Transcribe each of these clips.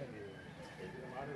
말을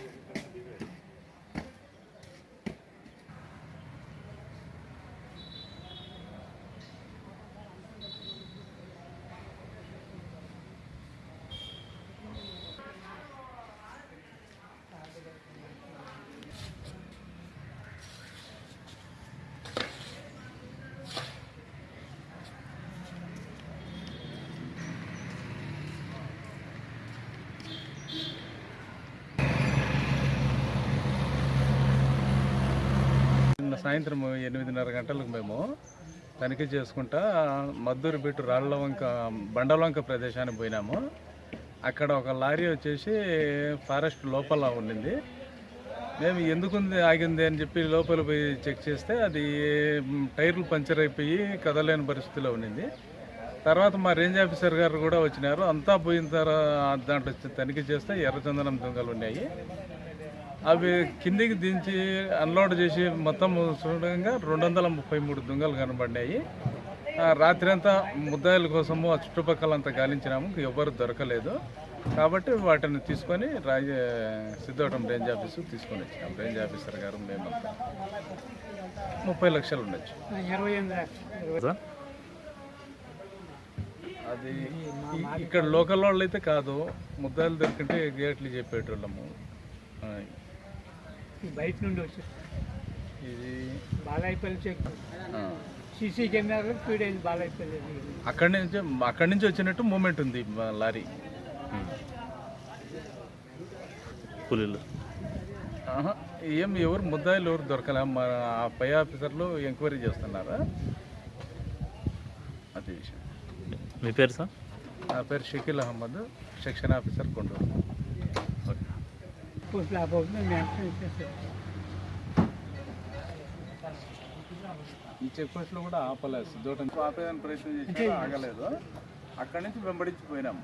సాయంత్రం ఎనిమిదిన్నర గంటలకు మేము తనిఖీ చేసుకుంటా మద్దూరు బిట్టు రాళ్ళ వంక బండలవంక ప్రదేశానికి పోయినాము. అక్కడ ఒక లారీ వచ్చేసి ఫారెస్ట్ లోపల ఉండింది. మేము ఎందుకుంది ఆగింది అని చెప్పి లోపల పోయి చెక్ చేస్తే అది టైర్లు పంచర్ అయిపోయి కదలేని పరిస్థితిలో ఉండింది. తర్వాత మా రేంజ్ ఆఫీసర్ గారు కూడా వచ్చినారు. అంతా పోయిన తర్వాత దాంట్లో తనిఖీ చేస్తే ఎర్రచందనం దొంగలు ఉన్నాయి. అవి కిందికి దించి అన్లోడ్ చేసి మొత్తం చూడంగా రెండు వందల ముప్పై మూడు దుంగలు కనబడినాయి ఆ, రాత్రి అంతా ముద్దాయిల కోసము ఆ చుట్టుపక్కల అంతా గాలించినాము ఎవ్వరు దొరకలేదు. కాబట్టి వాటిని తీసుకొని రాజ సిద్ధవటం రేంజ్ ఆఫీసు తీసుకొని వచ్చినాం. రేంజ్ ఆఫీసర్ గారు మేమంతా ముప్పై లక్షలు ఉండొచ్చు. అది ఇక్కడ లోకల్ వాళ్ళు అయితే కాదు ముద్దాయిలు దొరికింటే గేట్లు చెప్పేటోళ్ళము. బయట నుండి వచ్చి ఇది బాలాయిపల్లి చెక్. సీసీ కెమెరాలో ఫీడైంది బాలాయిపల్లి అక్కడి నుంచి అక్కడి నుంచి వచ్చినట్టు మూమెంట్ ఉంది మా లారీ. కూలీలు ఆహా, ఏం ఎవరు ముద్దాయిలు ఎవరు దొరకలే? మా ఆ పై ఆఫీసర్లు ఎంక్వైరీ చేస్తున్నారా? అది విషయం. మీ పేరు సార్? నా పేరు Shakeel Ahmed section officer Konduru. Post లేకపోతే మేము వెంటనే ఇచ్చేస్తాం ఈ చెక్ పోస్ట్లో కూడా ఆపలేదు సిద్ధోటం. ఆపేదానికి ప్రయత్నం చేసి ఆగలేదు. అక్కడి నుంచి వెంబడించి పోయినాము